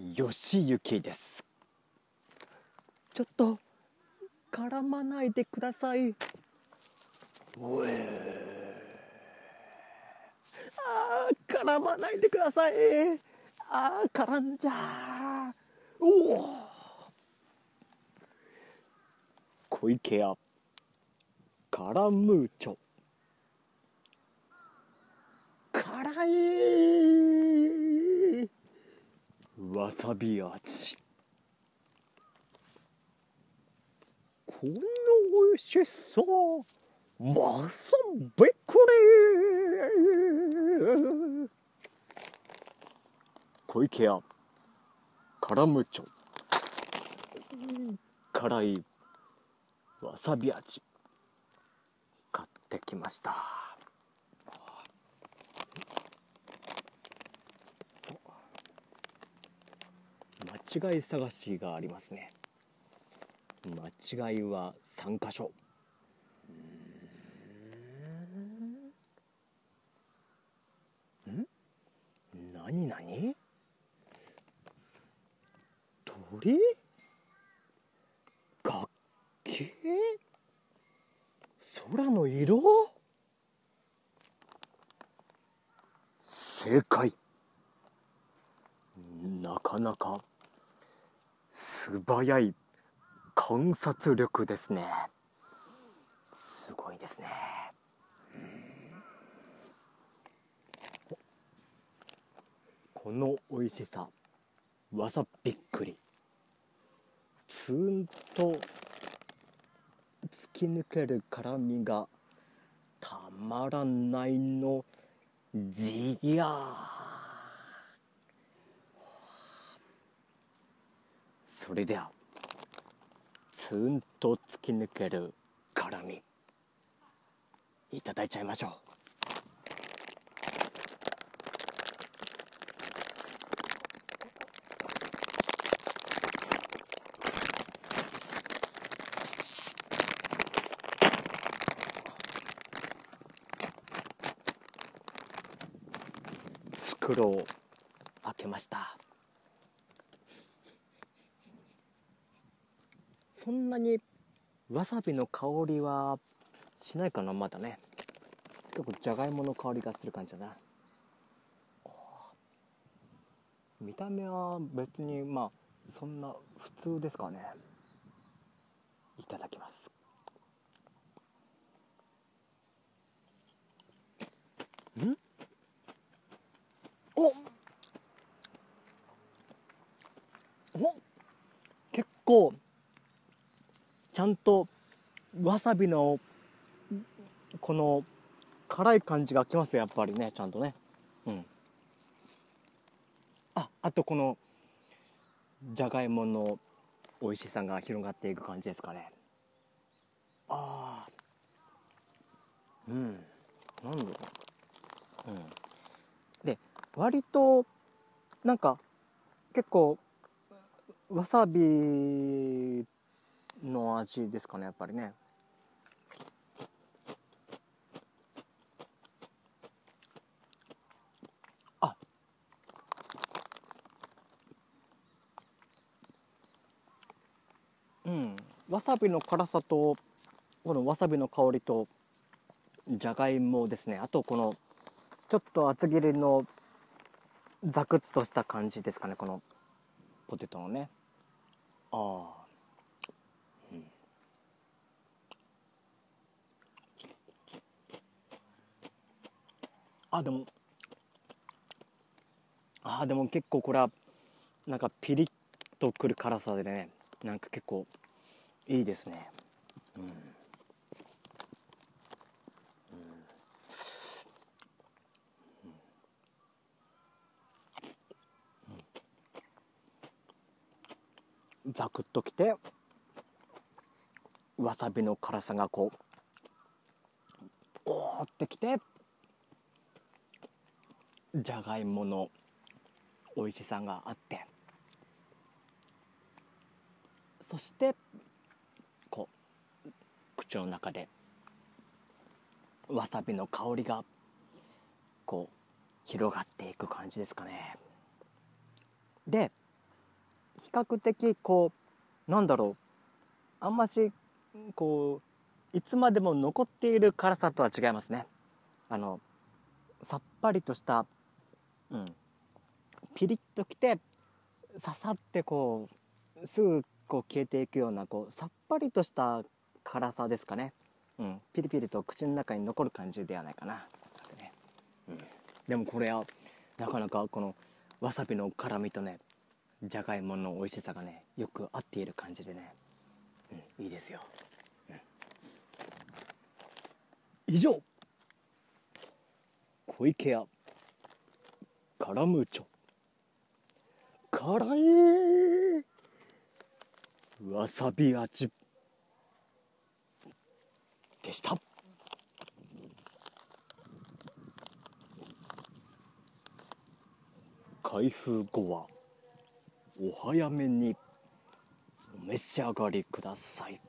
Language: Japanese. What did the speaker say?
ゆきです。ちょっと絡まないでください。おえあー絡まないでください。あー絡んじゃうおお小池屋。カラムーチョ辛いわさび味。この美味しそうわさびこれ。小池屋。カラムチョ辛い。わさび味。買ってきました。間違い探しがありますね。間違いは3箇所。ん？何何？鳥？楽器？空の色？正解。なかなか。素早い。観察力ですねすごい。ですねこの美味しさわさびっくりツーンと突き抜ける辛みがたまらない。のじやそれではツーンと突き抜ける辛みいただいちゃいましょう。袋を開けました。そんなにわさびの香りはしないかなまだね。結構じゃがいもの香りがする感じだな。見た目は別にまあそんな普通ですかね。いただきます。ん？おお結構ちゃんとわさびのこの辛い感じがきますやっぱりねちゃんとね。うん。ああとこのじゃがいもの美味しさが広がっていく感じですかね。ああうん。なんだろう。うん。で割となんか結構わさびの味ですかねやっぱりね。あ。うん。わさびの辛さとこのわさびの香りとじゃがいもですね。あとこのちょっと厚切りのザクッとした感じですかねこのポテトのね。ああ。あでも。あでも結構これはなんかピリッとくる辛さでねなんか結構いいですね。うん。うん。ザクッときてわさびの辛さがこうおーってきて。じゃがいもの美味しさがあって。そしてこう口の中でわさびの香りがこう広がっていく感じですかね。で比較的こうなんだろう。あんましこういつまでも残っている辛さとは違いますね。あのさっぱりとしたうん。ピリッときて刺さってこうすぐこう消えていくようなこうさっぱりとした辛さですかね、うん、ピリピリと口の中に残る感じではないかな、ね。うん、でもこれはなかなかこのわさびの辛みとねじゃがいもの美味しさがねよく合っている感じでね、うん、いいですよ、うん、以上。小池屋。カラムーチョ辛い。わさび味。でした。開封後はお早めにお召し上がりください。